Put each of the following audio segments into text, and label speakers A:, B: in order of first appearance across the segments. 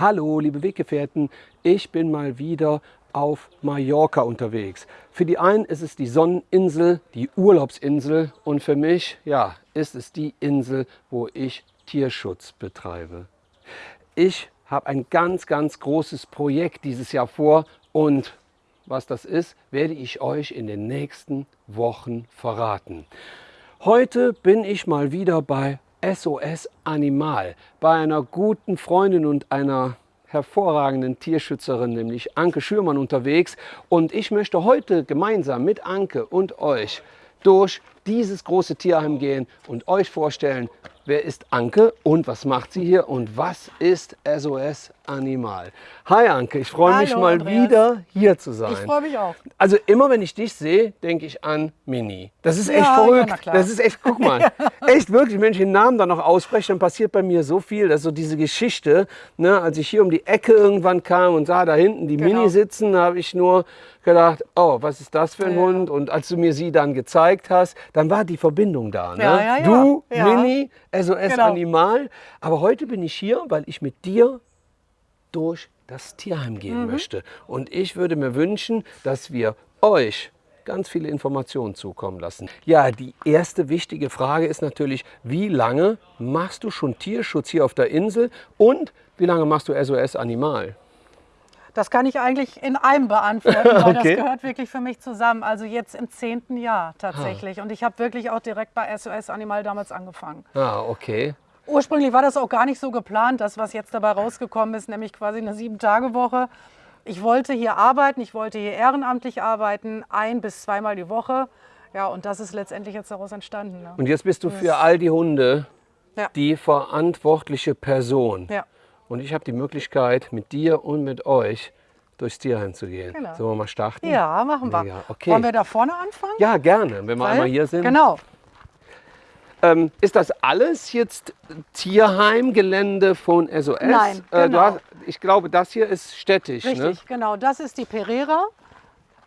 A: Hallo, liebe Weggefährten, ich bin mal wieder auf Mallorca unterwegs. Für die einen ist es die Sonneninsel, die Urlaubsinsel und für mich, ja, ist es die Insel, wo ich Tierschutz betreibe. Ich habe ein ganz, ganz großes Projekt dieses Jahr vor und was das ist, werde ich euch in den nächsten Wochen verraten. Heute bin ich mal wieder bei SOS Animal, bei einer guten Freundin und einer hervorragenden Tierschützerin, nämlich Anke Schürmann unterwegs. Und ich möchte heute gemeinsam mit Anke und euch durch dieses große Tierheim gehen und euch vorstellen, wer ist Anke und was macht sie hier und was ist SOS Animal. Hi Anke, ich freue mich mal Andreas. wieder hier zu sein.
B: Ich freue mich auch.
A: Also immer wenn ich dich sehe, denke ich an Mini. Das ist echt ja, verrückt. Ja, das ist echt, guck mal, echt wirklich, wenn ich den Namen dann noch ausspreche, dann passiert bei mir so viel. Das ist so diese Geschichte, ne, als ich hier um die Ecke irgendwann kam und sah da hinten die genau. Mini sitzen, habe ich nur gedacht, oh, was ist das für ein ja. Hund? Und als du mir sie dann gezeigt hast, dann war die Verbindung da. Ne? Du, Mini, SOS genau. Animal. Aber heute bin ich hier, weil ich mit dir durch das Tierheim gehen mhm. möchte. Und ich würde mir wünschen, dass wir euch ganz viele Informationen zukommen lassen. Ja, die erste wichtige Frage ist natürlich, wie lange machst du schon Tierschutz hier auf der Insel und wie lange machst du SOS Animal?
B: Das kann ich eigentlich in einem beantworten, weil okay. das gehört wirklich für mich zusammen. Also jetzt im zehnten Jahr tatsächlich. Ah. Und ich habe wirklich auch direkt bei SOS Animal damals angefangen.
A: Ah, okay.
B: Ursprünglich war das auch gar nicht so geplant, das, was jetzt dabei rausgekommen ist, nämlich quasi eine Sieben-Tage-Woche. Ich wollte hier arbeiten, ich wollte hier ehrenamtlich arbeiten, ein- bis zweimal die Woche. Ja, und das ist letztendlich jetzt daraus entstanden. Ne?
A: Und jetzt bist du für all die Hunde ja. die verantwortliche Person.
B: Ja.
A: Und ich habe die Möglichkeit, mit dir und mit euch durchs Tierheim zu gehen. Genau. Sollen wir mal starten?
B: Ja, machen wir. Ja,
A: okay.
B: Wollen wir da vorne anfangen?
A: Ja, gerne, wenn wir Weil, einmal hier sind.
B: Genau.
A: Ähm, ist das alles jetzt Tierheimgelände von SOS?
B: Nein, genau. Äh,
A: hast, ich glaube, das hier ist städtisch.
B: Ne? Richtig, ne? genau. Das ist die Pereira,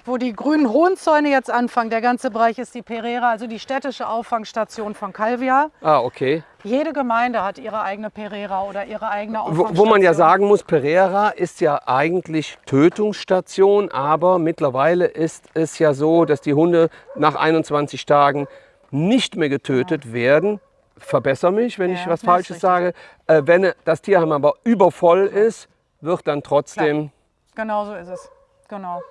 B: wo die grünen Hohenzäune jetzt anfangen. Der ganze Bereich ist die Pereira, also die städtische Auffangstation von Calvia.
A: Ah, okay.
B: Jede Gemeinde hat ihre eigene Pereira oder ihre eigene
A: Auffangstation. Wo, wo man ja sagen muss, Pereira ist ja eigentlich Tötungsstation, aber mittlerweile ist es ja so, dass die Hunde nach 21 Tagen nicht mehr getötet ja. werden, verbessere mich, wenn ja, ich was Falsches sage. Äh, wenn das Tierheim aber übervoll ist, wird dann trotzdem...
B: Klar. Genau so ist es. Genau.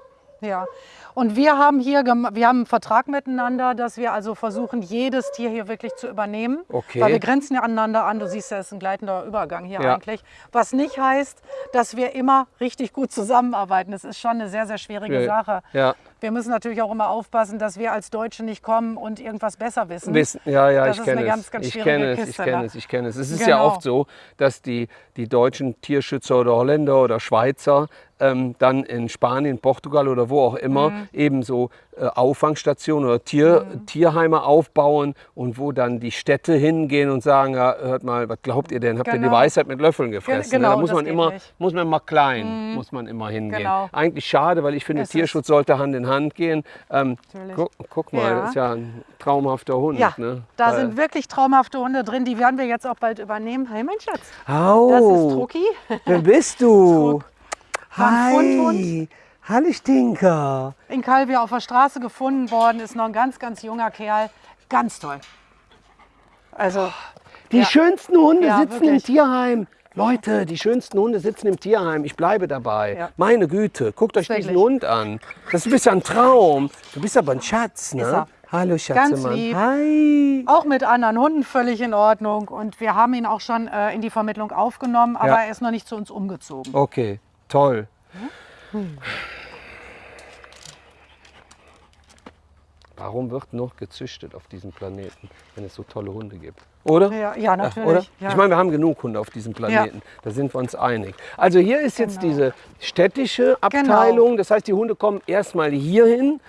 B: Ja. Und wir haben hier wir haben einen Vertrag miteinander, dass wir also versuchen, jedes Tier hier wirklich zu übernehmen.
A: Okay.
B: Weil wir grenzen ja aneinander an. Du siehst ja, es ist ein gleitender Übergang hier ja. eigentlich. Was nicht heißt, dass wir immer richtig gut zusammenarbeiten. Das ist schon eine sehr, sehr schwierige Sache.
A: Ja.
B: Wir müssen natürlich auch immer aufpassen, dass wir als Deutsche nicht kommen und irgendwas besser wissen.
A: wissen ja, ja, das ich kenne es. Ganz, ganz ich kenne es, ich kenne es, ich kenne es. Es ist genau. ja oft so, dass die, die deutschen Tierschützer oder Holländer oder Schweizer ähm, dann in Spanien, Portugal oder wo auch immer mhm. ebenso äh, Auffangstationen oder Tier, mhm. Tierheime aufbauen und wo dann die Städte hingehen und sagen, ja, hört mal, was glaubt ihr denn? Habt genau. ihr die genau. Weisheit mit Löffeln gefressen?
B: Genau,
A: da muss man immer, muss man mal klein, mhm. muss man immer hingehen.
B: Genau.
A: Eigentlich schade, weil ich finde, es Tierschutz sollte Hand in Hand gehen. Ähm, guck, guck, mal, ja. das ist ja ein traumhafter Hund.
B: Ja,
A: ne?
B: da weil sind wirklich traumhafte Hunde drin, die werden wir jetzt auch bald übernehmen. Hey, mein Schatz.
A: Oh,
B: das ist Trucki.
A: Wer bist du?
B: Hi.
A: Hallo Stinker.
B: In Calvia auf der Straße gefunden worden, ist noch ein ganz, ganz junger Kerl. Ganz toll. Also,
A: die ja. schönsten Hunde ja, sitzen wirklich. im Tierheim. Leute, die schönsten Hunde sitzen im Tierheim. Ich bleibe dabei. Ja. Meine Güte, guckt euch diesen Hund an. Das ist ein Traum. Du bist aber ein Schatz, ne? Hallo Schatzemann.
B: Ganz lieb.
A: Hi.
B: Auch mit anderen Hunden völlig in Ordnung. Und wir haben ihn auch schon äh, in die Vermittlung aufgenommen, aber er ist noch nicht zu uns umgezogen.
A: Okay, toll. Hm. Warum wird noch gezüchtet auf diesem Planeten, wenn es so tolle Hunde gibt? Oder?
B: Ja, ja natürlich. Oder?
A: Ja. Ich meine, wir haben genug Hunde auf diesem Planeten. Ja. Da sind wir uns einig. Also hier ist jetzt genau. diese städtische Abteilung. Genau. Das heißt, die Hunde kommen erstmal hierhin,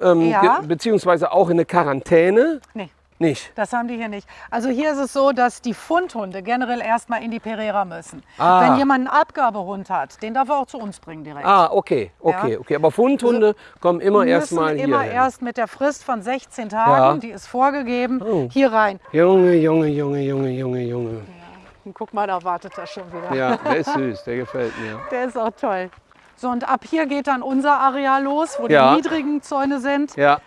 A: ähm, ja. beziehungsweise auch in eine Quarantäne.
B: Nee.
A: Nicht?
B: Das haben die hier nicht. Also hier ist es so, dass die Fundhunde generell erstmal in die Pereira müssen.
A: Ah.
B: Wenn jemand einen Abgabehund hat, den darf er auch zu uns bringen direkt.
A: Ah, okay, okay, ja. okay. Aber Fundhunde also, kommen immer erstmal hier.
B: immer hin. erst mit der Frist von 16 Tagen, ja. die ist vorgegeben, oh. hier rein.
A: Junge, Junge, Junge, Junge, Junge, Junge.
B: Und guck mal, da wartet er schon wieder.
A: Ja, der ist süß, der gefällt mir.
B: Der ist auch toll. So, und ab hier geht dann unser Areal los, wo
A: Ja.
B: die niedrigen Zäune sind.
A: Ja,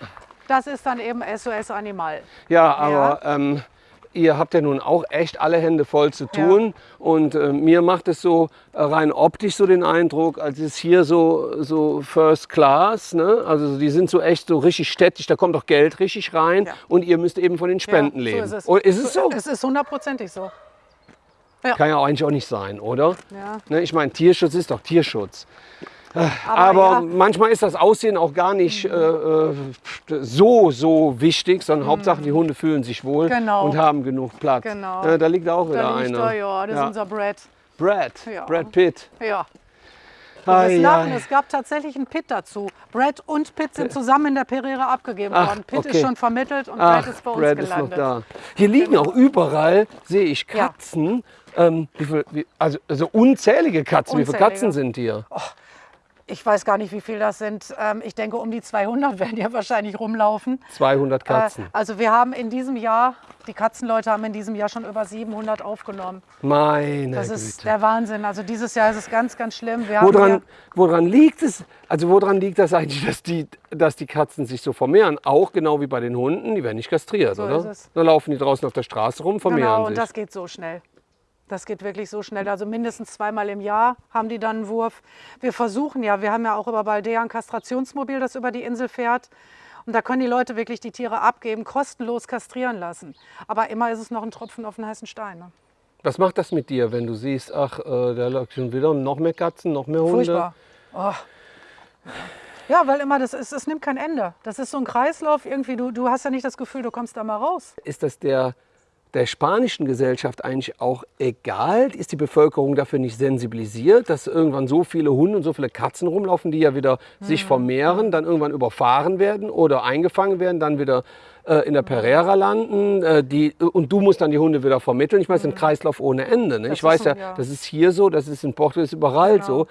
B: Das ist dann eben SOS Animal.
A: ja aber Ähm, ihr habt ja nun auch echt alle Hände voll zu tun. Und äh, mir macht es so äh, rein optisch so den Eindruck, als ist hier so, so First Class. Ne? Also die sind so echt so richtig städtisch, da kommt auch Geld richtig rein.
B: Ja.
A: Und ihr müsst eben von den Spenden
B: ja,
A: leben.
B: So ist es.
A: Oder ist es so?
B: Es ist hundertprozentig so.
A: Kann ja eigentlich auch nicht sein, oder?
B: Ja.
A: Ne, ich meine, Tierschutz ist doch Tierschutz.
B: Aber,
A: Aber
B: ja,
A: manchmal ist das Aussehen auch gar nicht äh, äh, so, so wichtig, sondern Hauptsache die Hunde fühlen sich wohl
B: Mhm. Genau.
A: und haben genug Platz.
B: Genau.
A: Äh, da liegt auch wieder
B: da liegt
A: einer.
B: er, ja, das
A: Ja.
B: ist unser Brad.
A: Brad,
B: Ja.
A: Brad Pitt.
B: Ja.
A: Ai, ai.
B: es gab tatsächlich einen Pit dazu. Brad und Pitt sind zusammen in der Pereira abgegeben
A: Ach,
B: worden. Pitt
A: okay.
B: ist schon vermittelt und
A: Ach,
B: Brad ist bei uns
A: Brad ist noch
B: gelandet.
A: da. Hier liegen auch überall, sehe ich,
B: Ja.
A: Katzen. Ähm, wie viel, wie, also, also unzählige Katzen. Wie viele
B: Unzählige.
A: Katzen sind hier?
B: Ich weiß gar nicht, wie viel das sind. Ähm, ich denke, um die 200 werden ja wahrscheinlich rumlaufen.
A: 200
B: Äh,
A: Katzen.
B: also wir haben in diesem Jahr, die Katzenleute haben in diesem Jahr schon über 700 aufgenommen.
A: Meine
B: Das
A: Güte.
B: ist der Wahnsinn. Also dieses Jahr ist es ganz, ganz schlimm. Wir
A: Woran, woran liegt es? Also woran liegt das eigentlich, dass die, dass die Katzen sich so vermehren? Auch genau wie bei den Hunden, die werden nicht kastriert,
B: So
A: oder?
B: ist es.
A: Dann laufen die draußen auf der Straße rum, vermehren
B: genau, und
A: sich.
B: das geht so schnell. Das geht wirklich so schnell. Also mindestens zweimal im Jahr haben die dann einen Wurf. Wir versuchen ja, wir haben ja auch über Baldea ein Kastrationsmobil, das über die Insel fährt. Und da können die Leute wirklich die Tiere abgeben, kostenlos kastrieren lassen. Aber immer ist es noch ein Tropfen auf den heißen Stein. Ne?
A: Was macht das mit dir, wenn du siehst, ach, äh, da läuft schon wieder noch mehr Katzen, noch mehr Hunde?
B: Furchtbar. Oh. Ja, weil immer das ist, es nimmt kein Ende. Das ist so ein Kreislauf irgendwie. Du, du hast ja nicht das Gefühl, du kommst da mal raus.
A: Ist das der, der spanischen Gesellschaft eigentlich auch egal? Ist die Bevölkerung dafür nicht sensibilisiert, dass irgendwann so viele Hunde und so viele Katzen rumlaufen, die ja wieder sich
B: Mhm.
A: vermehren, dann irgendwann überfahren werden oder eingefangen werden, dann wieder äh, in der Pereira landen äh, die, und du musst dann die Hunde wieder vermitteln. Ich meine, es ist ein Kreislauf ohne Ende. Ne?
B: Mhm.
A: Ich weiß
B: ist
A: ja,
B: ja.
A: das ist hier so, das ist in Portugal, das ist überall
B: Genau.
A: so.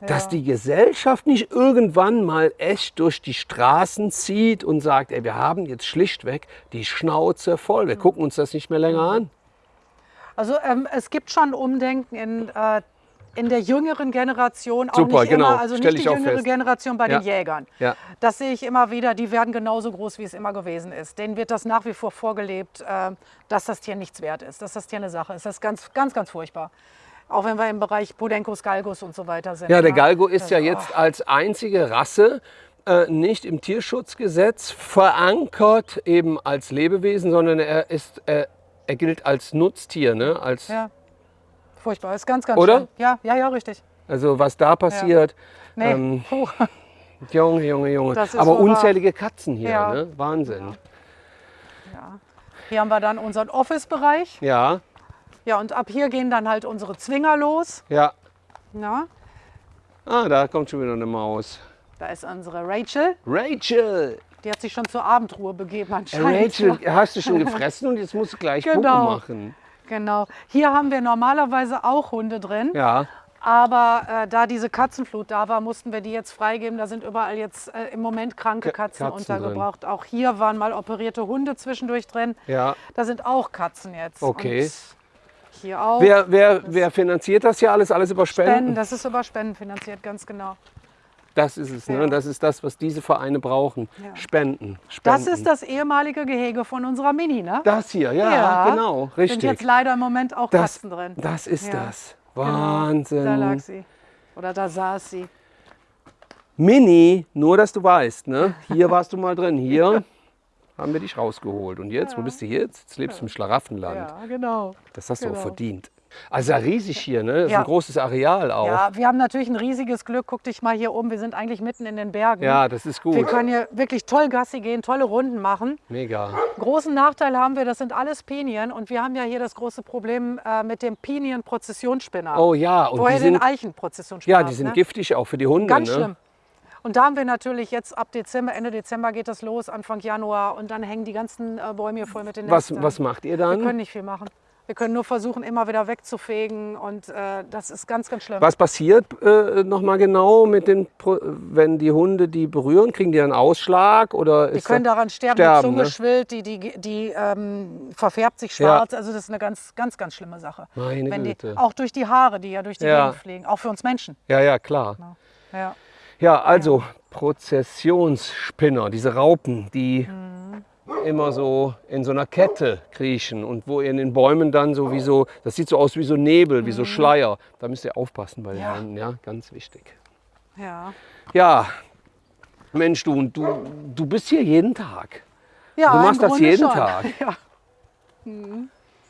A: Dass die Gesellschaft nicht irgendwann mal echt durch die Straßen zieht und sagt, ey, wir haben jetzt schlichtweg die Schnauze voll,
B: Mhm.
A: wir gucken uns das nicht mehr länger an.
B: Also ähm, es gibt schon Umdenken in, äh, in der jüngeren Generation, auch
A: Super,
B: nicht
A: genau.
B: immer, also
A: Stell
B: nicht
A: ich
B: die jüngere
A: fest.
B: Generation bei
A: Ja.
B: den Jägern.
A: Ja.
B: Das sehe ich immer wieder, die werden genauso groß, wie es immer gewesen ist. Denen wird das nach wie vor vorgelebt, äh, dass das Tier nichts wert ist, dass das Tier eine Sache ist. Das ist ganz, ganz, ganz furchtbar. Auch wenn wir im Bereich Podencos, Galgos und so weiter sind.
A: Ja, der
B: ne?
A: Galgo ist ja
B: oh.
A: jetzt als einzige Rasse äh, nicht im Tierschutzgesetz verankert, eben als Lebewesen, sondern er, ist, äh, er gilt als Nutztier. Ne? Als,
B: Ja, furchtbar. Ist ganz, ganz
A: Oder?
B: schlimm. Ja, ja, ja, richtig.
A: Also was da passiert,
B: Nee,
A: Ähm,
B: puh.
A: Junge, Junge, Junge. Aber unzählige Katzen hier,
B: Ja.
A: ne? Wahnsinn.
B: Ja. Hier haben wir dann unseren Office-Bereich.
A: Ja,
B: Ja, und ab hier gehen dann halt unsere Zwinger los.
A: ja.
B: Na,
A: Ah, da kommt schon wieder eine Maus.
B: da ist unsere Rachel.
A: Rachel!
B: Die hat sich schon zur Abendruhe begeben
A: Äh,
B: anscheinend.
A: Rachel, hast du schon gefressen und jetzt musst du gleich
B: Genau.
A: Puppe machen.
B: Genau. Hier haben wir normalerweise auch Hunde drin.
A: Ja,
B: Aber äh, da diese Katzenflut da war, mussten wir die jetzt freigeben. Da sind überall jetzt äh, im Moment kranke
A: Ka-
B: Katzen,
A: Katzen
B: untergebracht. Auch hier waren mal operierte Hunde zwischendurch drin.
A: ja.
B: Da sind auch Katzen jetzt.
A: Okay.
B: Und hier auch.
A: Wer, wer, wer finanziert das hier alles? Alles über Spenden?
B: Spenden, das ist über Spenden finanziert, ganz genau.
A: Das ist es, ne?
B: Ja.
A: Das ist das, was diese Vereine brauchen.
B: Ja.
A: Spenden. Spenden.
B: Das ist das ehemalige Gehege von unserer Mini, ne?
A: Das hier, ja, genau,
B: Sind jetzt
A: richtig.
B: leider im Moment auch
A: Das,
B: Katzen drin.
A: das ist
B: Ja.
A: das.
B: Genau,
A: Wahnsinn.
B: Da lag sie. Oder da saß sie.
A: Mini, nur dass du weißt, ne? Hier warst du mal drin. Hier haben wir dich rausgeholt. Und jetzt, wo bist du jetzt? Jetzt lebst du im Schlaraffenland.
B: Ja, genau.
A: Das hast du auch
B: Genau.
A: verdient. Also ja riesig hier, ne? Das ist
B: Ja.
A: ein großes Areal auch.
B: Ja, wir haben natürlich ein riesiges Glück. Guck dich mal hier oben. Wir sind eigentlich mitten in den Bergen.
A: Ja, das ist
B: Wir
A: gut.
B: können hier wirklich toll Gassi gehen, tolle Runden machen.
A: Mega.
B: Großen Nachteil haben wir, das sind alles Pinien. Und wir haben ja hier das große Problem äh, mit dem Pinien-Prozessionsspinner.
A: Oh ja, und
B: Woher
A: die
B: den Eichen-Prozessionsspinner
A: ja, die sind
B: ne?
A: giftig auch für die Hunde.
B: Ganz
A: ne?
B: schlimm. Und da haben wir natürlich jetzt ab Dezember, Ende Dezember geht das los, Anfang Januar. Und dann hängen die ganzen äh, Bäume hier voll mit den
A: Was,
B: Nestern.
A: was macht ihr
B: Wir können
A: dann?
B: nicht viel machen. Wir können nur versuchen, immer wieder wegzufegen und äh, das ist ganz, ganz schlimm.
A: Was passiert äh, nochmal genau mit den, Pro wenn die Hunde die berühren? Kriegen die einen Ausschlag oder
B: Die können
A: da-
B: daran sterben,
A: sterben,
B: die Zunge
A: ne?
B: schwillt, die, die, die ähm, verfärbt sich schwarz. Also das ist eine ganz, ganz, ganz schlimme Sache.
A: Meine
B: Wenn die,
A: Güte.
B: auch durch die Haare, die ja durch die
A: Ja.
B: Gegend fliegen, auch für uns Menschen.
A: Ja, ja, klar.
B: Ja.
A: Ja, also Prozessionsspinner, diese Raupen, die immer so in so einer Kette kriechen und wo ihr in den Bäumen dann so wie so, das sieht so aus wie so Nebel, wie so Schleier. Da müsst ihr aufpassen bei den
B: Ja.
A: Hunden, ja, ganz wichtig.
B: Ja.
A: Ja, Mensch, du, du, du bist hier jeden Tag.
B: Ja,
A: Du machst das jeden
B: schon.
A: Tag.
B: Ja.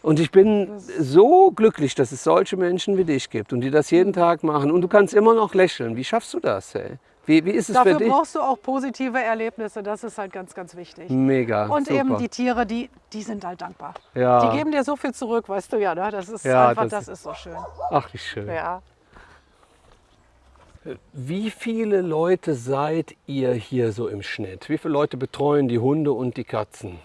A: Und ich bin so glücklich, dass es solche Menschen wie dich gibt und die das jeden Tag machen. Und du kannst immer noch lächeln. Wie schaffst du das? Ey? Wie, wie ist es
B: Dafür
A: für dich?
B: brauchst du auch positive Erlebnisse. Das ist halt ganz, ganz wichtig.
A: Mega.
B: Und
A: super.
B: eben die Tiere, die, die sind halt dankbar.
A: Ja.
B: Die geben dir so viel zurück, weißt du ja. Ne? Das ist
A: Ja,
B: einfach,
A: das-
B: das, ist so schön.
A: Ach, wie schön.
B: Ja.
A: Wie viele Leute seid ihr hier so im Schnitt? Wie viele Leute betreuen die Hunde und die Katzen?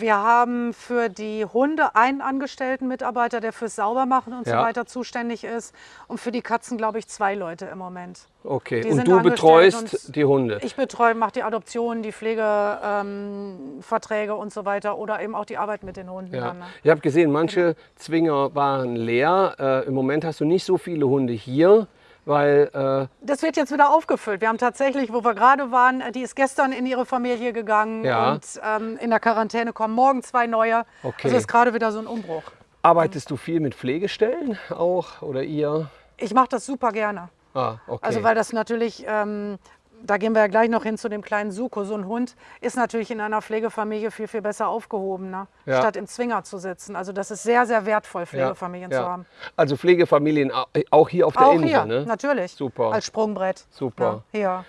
B: Wir haben für die Hunde einen angestellten Mitarbeiter, der fürs Saubermachen und
A: Ja.
B: so weiter zuständig ist. Und für die Katzen, glaube ich, zwei Leute im Moment.
A: Okay,
B: Die
A: und du betreust
B: und
A: die Hunde?
B: Ich betreue, mache die Adoption, die Pflegeverträge ähm, und so weiter oder eben auch die Arbeit mit den Hunden.
A: Ja.
B: Dann, ne?
A: Ich habe gesehen, manche Zwinger waren leer. Äh, Im Moment hast du nicht so viele Hunde hier, weil äh,
B: Das wird jetzt wieder aufgefüllt. Wir haben tatsächlich, wo wir gerade waren, äh, die ist gestern in ihre Familie gegangen
A: Ja.
B: und ähm, in der Quarantäne kommen morgen zwei neue.
A: Okay.
B: Also ist gerade wieder so ein Umbruch.
A: arbeitest du viel mit Pflegestellen auch oder ihr?
B: Ich mache das super gerne.
A: Ah, okay.
B: Also weil das natürlich, ähm, da gehen wir ja gleich noch hin zu dem kleinen Suko. So ein Hund ist natürlich in einer Pflegefamilie viel, viel besser aufgehoben, ne?
A: Ja.
B: statt im Zwinger zu sitzen. Also das ist sehr, sehr wertvoll, Pflegefamilien zu haben.
A: Also Pflegefamilien au- auch hier auf der
B: Auch
A: Insel,
B: hier,
A: ne?
B: natürlich.
A: Super.
B: Als Sprungbrett.
A: Super.
B: Ja.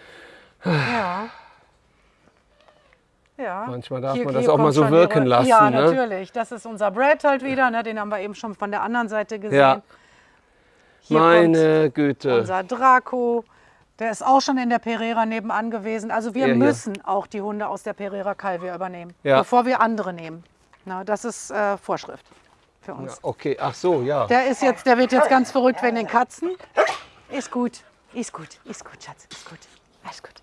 B: Hier. Ja. Ja.
A: Manchmal darf
B: Hier-
A: man das auch mal so wirken lassen,
B: Ja,
A: ne?
B: natürlich. Das ist unser Brad halt wieder. Ne? Den haben wir eben schon von der anderen Seite gesehen.
A: Ja.
B: Hier
A: Meine Güte.
B: unser Draco. Der ist auch schon in der Pereira nebenan gewesen. Also wir
A: hier.
B: müssen auch die Hunde aus der Pereira Calvia übernehmen,
A: Ja.
B: bevor wir andere nehmen. Na, das ist äh, Vorschrift für
A: Ja,
B: uns.
A: okay, ach so, ja.
B: Der ist jetzt, der wird jetzt ganz verrückt wegen den Katzen. Ist gut, ist gut, ist gut, Schatz, ist gut, alles gut.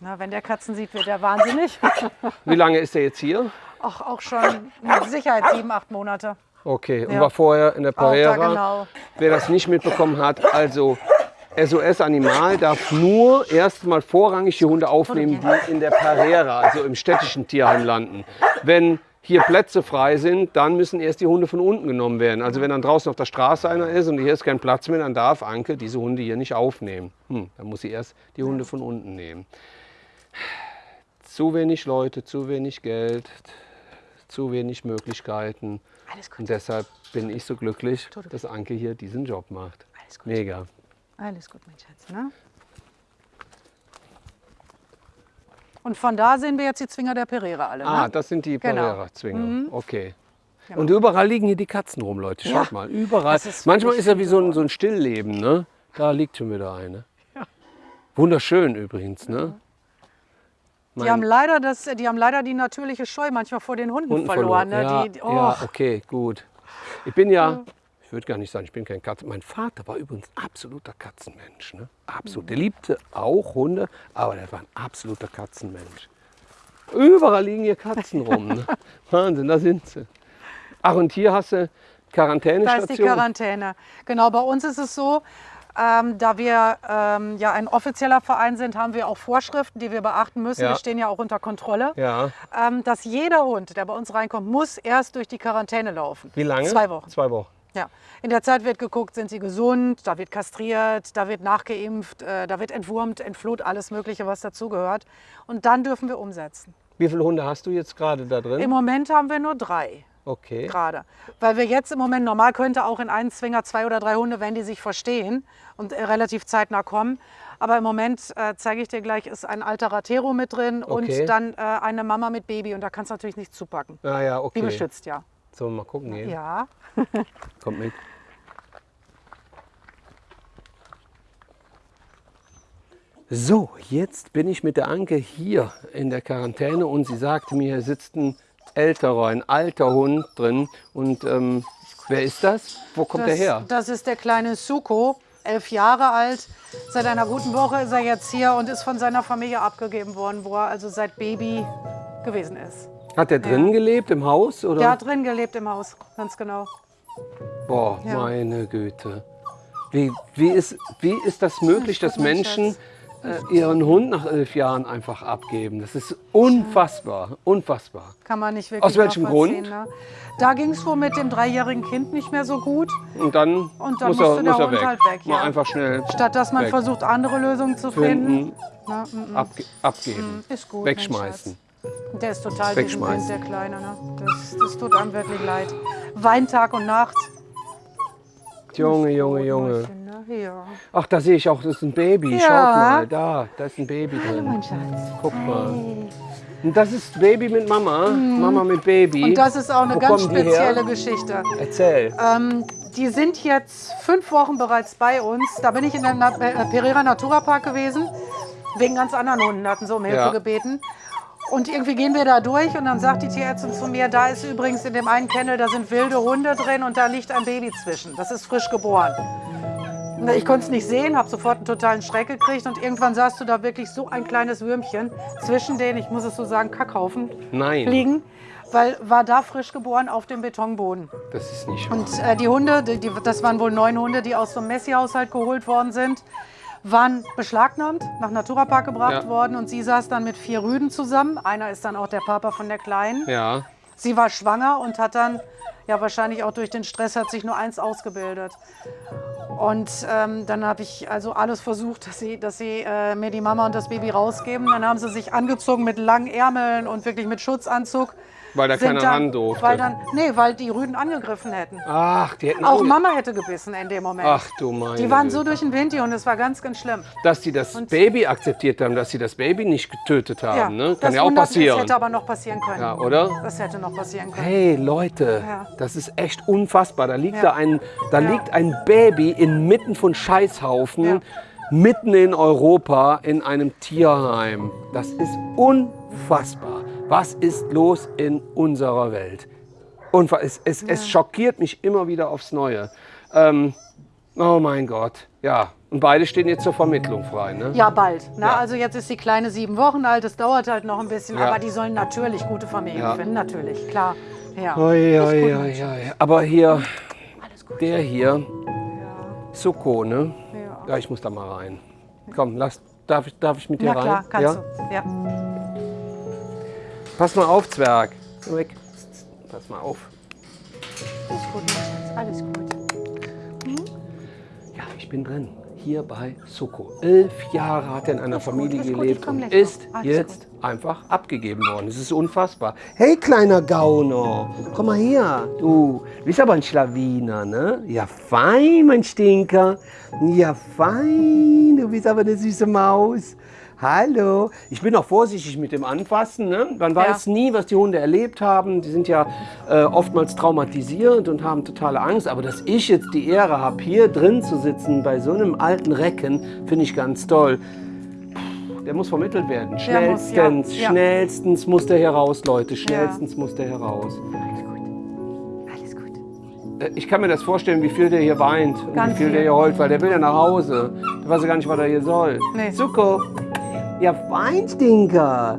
B: Na, wenn der Katzen sieht, wird er wahnsinnig.
A: Wie lange ist er jetzt hier?
B: Auch, auch schon mit Sicherheit sieben, acht Monate.
A: Okay, und
B: Ja.
A: war vorher in der
B: Auch da
A: Pereira.
B: genau.
A: Wer das nicht mitbekommen hat, also SOS Animal darf nur erstmal vorrangig die Hunde aufnehmen, die in der Pereira, also im städtischen Tierheim landen. Wenn hier Plätze frei sind, dann müssen erst die Hunde von unten genommen werden. Also wenn dann draußen auf der Straße einer ist und hier ist kein Platz mehr, dann darf Anke diese Hunde hier nicht aufnehmen. Hm, dann muss sie erst die Hunde von unten nehmen. Zu wenig Leute, zu wenig Geld, zu wenig Möglichkeiten.
B: Alles gut,
A: Und deshalb bin ich so glücklich, dass Anke hier diesen Job macht.
B: alles gut.
A: Mega.
B: Alles gut, mein Schatz. Ne? Und von da sehen wir jetzt die Zwinger der Pereira alle.
A: Ah,
B: ne?
A: das sind die
B: Genau.
A: Pereira-Zwinger. Okay. Und überall liegen hier die Katzen rum, Leute. Schaut
B: Ja.
A: mal, überall.
B: Ist
A: Manchmal ist ja wie so ein, so ein Stillleben, ne? Da liegt schon wieder eine. Wunderschön übrigens, ne?
B: Die haben, leider das, die haben leider die natürliche Scheu manchmal vor den Hunden,
A: Hunden
B: verloren. Ne?
A: Ja,
B: die, oh,
A: ja, okay, gut. Ich bin ja, ich würde gar nicht sagen, ich bin kein Katzen. Mein Vater war übrigens absoluter Katzenmensch. Ne? Absolut. Der liebte auch Hunde, aber der war ein absoluter Katzenmensch. Überall liegen hier Katzen rum. Ne? Wahnsinn, da sind sie. Ach, und hier hast du
B: Da ist die
A: Quarantänestation.
B: Quarantäne. Genau, bei uns ist es so, ähm, da wir ähm, ja ein offizieller Verein sind, haben wir auch Vorschriften, die wir beachten müssen.
A: Ja.
B: Wir stehen ja auch unter Kontrolle.
A: Ja.
B: Ähm, dass jeder Hund, der bei uns reinkommt, muss erst durch die Quarantäne laufen.
A: Wie lange?
B: Zwei Wochen.
A: Zwei Wochen.
B: Ja. In der Zeit wird geguckt, sind sie gesund, da wird kastriert, da wird nachgeimpft, äh, da wird entwurmt, entfloht, alles Mögliche, was dazugehört. Und dann dürfen wir umsetzen.
A: Wie viele Hunde hast du jetzt gerade da drin?
B: Im Moment haben wir nur drei
A: Okay.
B: gerade. Weil wir jetzt im Moment, normal könnte auch in einen Zwinger zwei oder drei Hunde, wenn die sich verstehen und äh, relativ zeitnah kommen. Aber im Moment, äh, zeige ich dir gleich, ist ein alter Ratero mit drin
A: Okay.
B: und dann äh, eine Mama mit Baby. Und da kannst du natürlich nichts zupacken.
A: Ah ja,
B: Die
A: okay.
B: beschützt ja.
A: Sollen wir mal gucken gehen?
B: Ja.
A: Kommt mit. So, jetzt bin ich mit der Anke hier in der Quarantäne und sie sagte mir, hier sitzt ein älterer, ein alter Hund drin und ähm, Wer ist das? Wo kommt
B: Das,
A: der her?
B: das ist der kleine Suko, elf Jahre alt. Seit einer guten Woche ist er jetzt hier und ist von seiner Familie abgegeben worden, wo er also seit Baby gewesen ist.
A: Hat der drinnen gelebt im Haus? Oder?
B: Der hat drin gelebt im Haus, ganz genau.
A: Boah,
B: Ja.
A: meine Güte. Wie, wie, ist, wie ist das möglich, dass
B: mal,
A: Menschen äh, ihren Hund nach elf Jahren einfach abgeben? Das ist unfassbar, unfassbar.
B: Kann man nicht wirklich
A: Aus welchem Grund?
B: Ne? Da ging es wohl mit dem dreijährigen Kind nicht mehr so gut.
A: Und dann,
B: Und dann
A: muss,
B: musste
A: er,
B: der
A: muss
B: Hund
A: weg.
B: halt weg,
A: Mal
B: ja.
A: einfach schnell
B: Statt dass man
A: Weg.
B: versucht, andere Lösungen zu finden.
A: finden,
B: Na, mm, mm.
A: abge abgeben,
B: Ist gut.
A: wegschmeißen.
B: Der ist total
A: Wegschmeißen.
B: Der Kleine. Ne? Das, das tut einem wirklich leid. Weint Tag und Nacht.
A: Junge, Junge, Junge.
B: Ne? Ja.
A: Ach, da sehe ich auch, das ist ein Baby.
B: Ja.
A: Schaut mal, da, da ist ein Baby drin.
B: Mein Schatz.
A: Guck mal. Und das ist Baby mit Mama, Mama mit Baby.
B: Mhm. Und das ist auch eine
A: Wo
B: ganz spezielle Geschichte.
A: Erzähl.
B: Ähm, die sind jetzt fünf Wochen bereits bei uns. Da bin ich in der Na äh, Pereira Natura Park gewesen. Wegen ganz anderen Hunden hatten sie um Hilfe
A: Ja.
B: gebeten. Und irgendwie gehen wir da durch und dann sagt die Tierärztin zu mir, da ist übrigens in dem einen Kennel, da sind wilde Hunde drin und da liegt ein Baby zwischen. Das ist frisch geboren. Ich konnte es nicht sehen, habe sofort einen totalen Schreck gekriegt und irgendwann sahst du da wirklich so ein kleines Würmchen zwischen den, ich muss es so sagen, Kackhaufen
A: Nein,
B: liegen, weil war da frisch geboren auf dem Betonboden.
A: das ist nicht wahr.
B: Und äh, die Hunde, die, die, das waren wohl neun Hunde, die aus so einem Messi-Haushalt geholt worden sind, waren beschlagnahmt, nach Naturapark gebracht
A: Ja.
B: worden und sie saß dann mit vier Rüden zusammen. Einer ist dann auch der Papa von der Kleinen.
A: Ja,
B: Sie war schwanger und hat dann, ja wahrscheinlich auch durch den Stress, hat sich nur eins ausgebildet. Und ähm, dann habe ich also alles versucht, dass sie, dass sie äh, mir die Mama und das Baby rausgeben. Dann haben sie sich angezogen mit langen Ärmeln und wirklich mit Schutzanzug.
A: Weil da keiner
B: dann,
A: ran durfte.
B: Weil dann, nee, weil die Rüden angegriffen hätten.
A: Ach, die hätten
B: Auch Mama hätte gebissen in dem Moment.
A: Ach du meine
B: die waren so durch den Wind, die Hunde, es war ganz, ganz schlimm.
A: Dass sie das Baby akzeptiert haben, dass sie das Baby nicht getötet haben, ne? Kann ja auch passieren.
B: Das hätte aber noch passieren können.
A: Ja, oder?
B: Das hätte noch passieren können.
A: Hey Leute,
B: Ja.
A: das ist echt unfassbar. Da liegt
B: Ja.
A: da ein, da
B: Ja.
A: liegt ein Baby inmitten von Scheißhaufen,
B: Ja.
A: mitten in Europa in einem Tierheim. Das ist unfassbar. Was ist los in unserer Welt? Unfa es, es, es schockiert mich immer wieder aufs Neue. Ähm, oh mein Gott, ja. Und beide stehen jetzt zur Vermittlung frei, ne?
B: Ja, bald. Na,
A: Ja.
B: Also jetzt ist die Kleine sieben Wochen alt, das dauert halt noch ein bisschen,
A: Ja.
B: aber die sollen natürlich gute Familien
A: Ja.
B: finden, natürlich, klar. Ja.
A: Oi, oi, oi. Aber hier, der hier,
B: Ja.
A: Suko, ne?
B: Ja.
A: Ja, ich muss da mal rein. Komm, lass, darf, ich, darf ich mit dir
B: Na
A: rein?
B: klar, kannst
A: ja?
B: du. Ja.
A: Pass mal auf, Zwerg. Komm weg. Pass mal auf.
B: Alles gut, Schatz, alles gut.
A: Ja, ich bin drin. Hier bei Suko. Elf Jahre hat er in einer
B: gut,
A: Familie
B: gut,
A: gelebt und ist jetzt einfach abgegeben worden. Es ist unfassbar. Hey, kleiner Gauner. Komm mal her. Du bist aber ein Schlawiner, ne? Ja, fein, mein Stinker. Ja, fein. Du bist aber eine süße Maus. Hallo. Ich bin auch vorsichtig mit dem Anfassen. Ne? Man weiß nie, was die Hunde erlebt haben. Die sind ja äh, oftmals traumatisiert und haben totale Angst. Aber dass ich jetzt die Ehre habe, hier drin zu sitzen bei so einem alten Recken, finde ich ganz toll. Der muss vermittelt werden.
B: Der muss, ja,
A: Schnellstens,
B: ja.
A: schnellstens muss der heraus, Leute. Schnellstens muss der heraus.
B: Alles gut.
A: Äh, Ich kann mir das vorstellen, wie viel der hier weint und
B: Ganz
A: wie viel der
B: viel.
A: hier heult, weil der will ja nach Hause. Der weiß ja gar nicht, was er hier soll.
B: Nee.
A: Zuko. Ja, Weinstinker.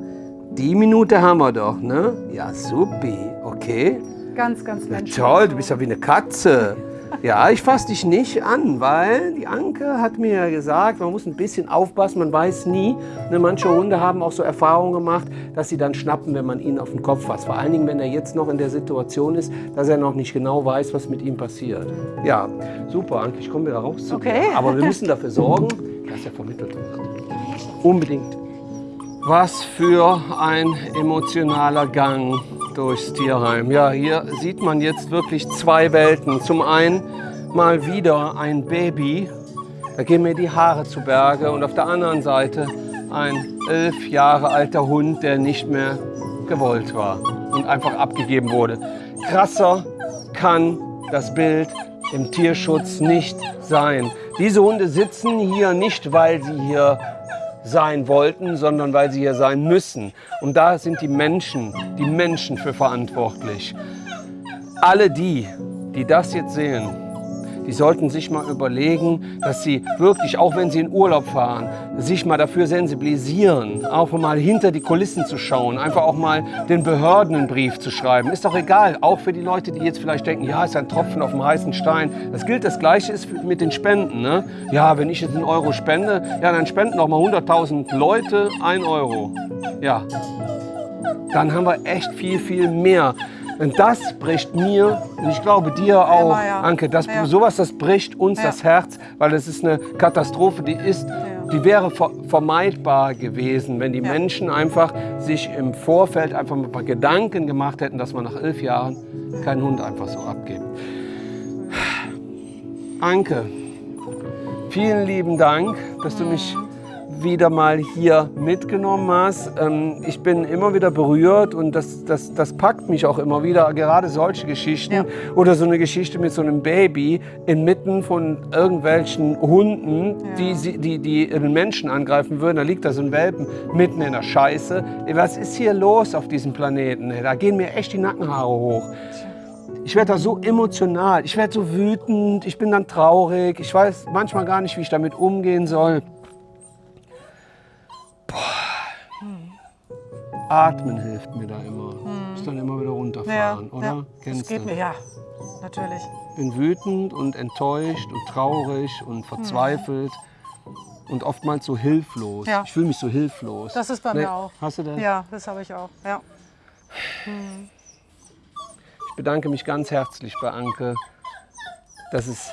A: Die Minute haben wir doch, ne? Ja, supi. Okay.
B: Ganz, ganz menschlich.
A: toll, du bist ja wie eine Katze. Ja, ich fasse dich nicht an, weil die Anke hat mir ja gesagt, man muss ein bisschen aufpassen, man weiß nie. Ne, manche Hunde haben auch so Erfahrungen gemacht, dass sie dann schnappen, wenn man ihn auf den Kopf fasst. Vor allen Dingen, wenn er jetzt noch in der Situation ist, dass er noch nicht genau weiß, was mit ihm passiert. Ja, super, Anke, ich komme wieder raus zu dir.
B: Okay.
A: Aber wir müssen dafür sorgen, dass er vermittelt wird. Unbedingt. Was für ein emotionaler Gang durchs Tierheim. Ja, hier sieht man jetzt wirklich zwei Welten. Zum einen mal wieder ein Baby, da gehen mir die Haare zu Berge. Und auf der anderen Seite ein elf Jahre alter Hund, der nicht mehr gewollt war und einfach abgegeben wurde. Krasser kann das Bild im Tierschutz nicht sein. Diese Hunde sitzen hier nicht, weil sie hier sein wollten, sondern weil sie hier sein müssen. Und da sind die Menschen, die Menschen für verantwortlich. Alle die, die das jetzt sehen, die sollten sich mal überlegen, dass sie wirklich, auch wenn sie in Urlaub fahren, sich mal dafür sensibilisieren, auch mal hinter die Kulissen zu schauen, einfach auch mal den Behörden einen Brief zu schreiben. Ist doch egal, auch für die Leute, die jetzt vielleicht denken, ja, ist ein Tropfen auf dem heißen Stein. Das gilt, das Gleiche ist mit den Spenden. Ne? Ja, wenn ich jetzt einen Euro spende, ja, dann spenden noch mal 100.000 Leute ein Euro. Ja, dann haben wir echt viel, viel mehr. Und das bricht mir, und ich glaube dir auch,
B: Emma, ja.
A: Anke, das,
B: Ja.
A: sowas, das bricht uns
B: Ja.
A: das Herz, weil es ist eine Katastrophe, die ist, die wäre ver vermeidbar gewesen, wenn die. Menschen einfach sich im Vorfeld einfach mal ein paar Gedanken gemacht hätten, dass man nach elf Jahren keinen Hund einfach so abgibt. Anke, vielen lieben Dank, dass du mich wieder mal hier mitgenommen hast. Ähm, ich bin immer wieder berührt und das, das, das packt mich auch immer wieder, gerade solche Geschichten
B: Ja.
A: oder so eine Geschichte mit so einem Baby inmitten von irgendwelchen Hunden,
B: Ja.
A: die, die, die einen Menschen angreifen würden. Da liegt da so ein Welpen mitten in der Scheiße. Was ist hier los auf diesem Planeten? Da gehen mir echt die Nackenhaare hoch. Ich werde da so emotional, ich werde so wütend, ich bin dann traurig, ich weiß manchmal gar nicht, wie ich damit umgehen soll. Boah. Atmen hilft mir da immer. Ich dann immer wieder runterfahren, oder?
B: ja.
A: Kennst
B: das geht
A: du?
B: mir, ja, natürlich.
A: bin wütend und enttäuscht und traurig und verzweifelt und oftmals so hilflos.
B: Ja.
A: Ich fühle mich so hilflos.
B: Das ist bei
A: Ne,
B: mir auch.
A: Hast du das?
B: Ja, das habe ich auch. Ja.
A: Ich bedanke mich ganz herzlich bei Anke, dass es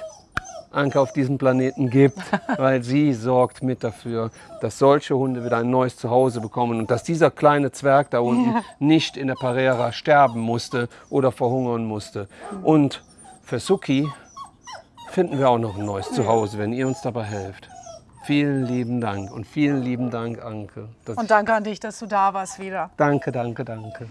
A: Anke auf diesem Planeten gibt, weil sie sorgt mit dafür, dass solche Hunde wieder ein neues Zuhause bekommen und dass dieser kleine Zwerg da unten nicht in der Parera sterben musste oder verhungern musste. Und für Suki finden wir auch noch ein neues Zuhause, wenn ihr uns dabei helft. Vielen lieben Dank und vielen lieben Dank, Anke.
B: Und danke an dich, dass du da warst wieder.
A: Danke, danke, danke.